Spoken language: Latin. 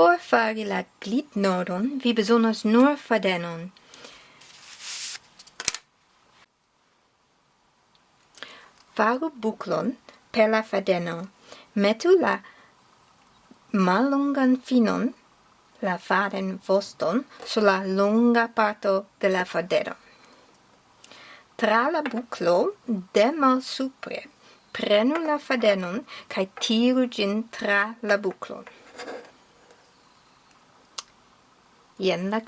Por fari la glitnodon vi bezonas nur fadenon. Faru buclon per la fadeno. Metu la mallongan finon, la faden voston, sur la longa parto de la fadeno. Tra la buclo de mal supre, prenu la fadenon cae tiru gin tra la buclon. Jen la